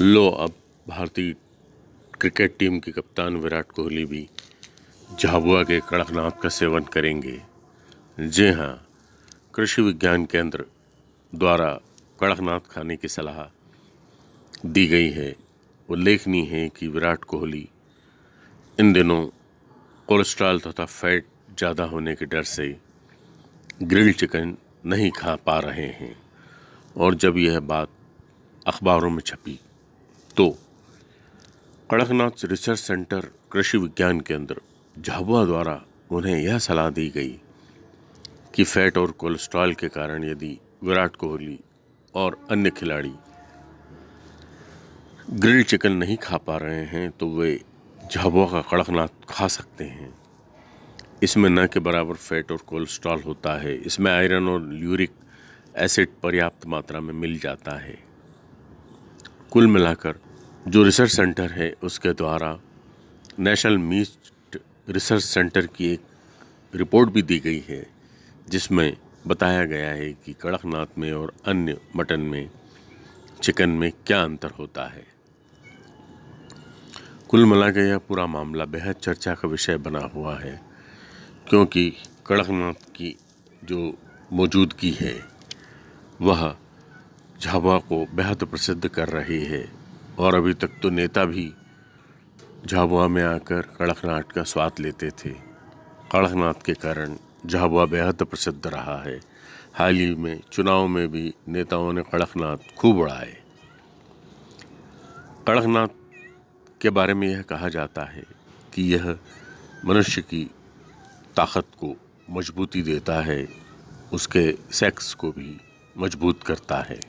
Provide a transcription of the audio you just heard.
लो, अब भारतीय cricket team के कप्तान विराट कोहली भी झाबुआ के कड़कनाथ का सेवन करेंगे। जी हाँ कृषि विज्ञान केंद्र द्वारा कड़कनाथ खाने की सलाह दी गई है। उल्लेखनीय है कि विराट कोहली इन दिनों कोलेस्ट्रॉल तथा फैट ज़्यादा होने के डर से ग्रिल चिकन नहीं खा पा रहे हैं। और जब यह बात अखबारों में छपी तो कड़कनाथ रिसर्च सेंटर कृषि विज्ञान केंद्र, झाबुआ द्वारा उन्हें यह सलाह दी गई कि फैट और कोलेस्ट्रॉल के कारण यदि विराट कोहली और अन्य खिलाड़ी ग्रिल्ड चिकन नहीं खा पा रहे हैं तो वे झाबुआ का कड़कनाथ खा सकते हैं। इसमें न के बराबर फैट और कोलेस्ट्रॉल होता है। इसमें आयरन और यूरिक एसिड पर्याप्त मात्रा में मिल जाता है। कुल मिलाकर जो रिसर्च सेंटर है उसके द्वारा नेशनल मीट रिसर्च सेंटर की एक रिपोर्ट भी दी गई है, जिसमें बताया गया है कि कड़कनाथ में और अन्य मटन में चिकन में क्या अंतर होता है। कुल मिला के यह पूरा मामला बेहद चर्चा का विषय बना हुआ है, क्योंकि कड़कनाथ की जो मौजूदगी है, वह झाबुआ को बेहद प्रसिद्ध कर रही है, और अभी तक तो नेता भी झाबुआ में आकर कड़कनाथ का स्वाद लेते थे। कड़कनाथ के कारण झाबुआ बेहद प्रसिद्ध रहा है। हाल ही में चुनाव में भी नेताओं ने कड़कनाथ खूब उड़ाए। कड़कनाथ के बारे में यह कहा जाता है कि यह मनुष्य की ताकत को मजबूती देता है, उसके सेक्स को भी मज़बूत करता है।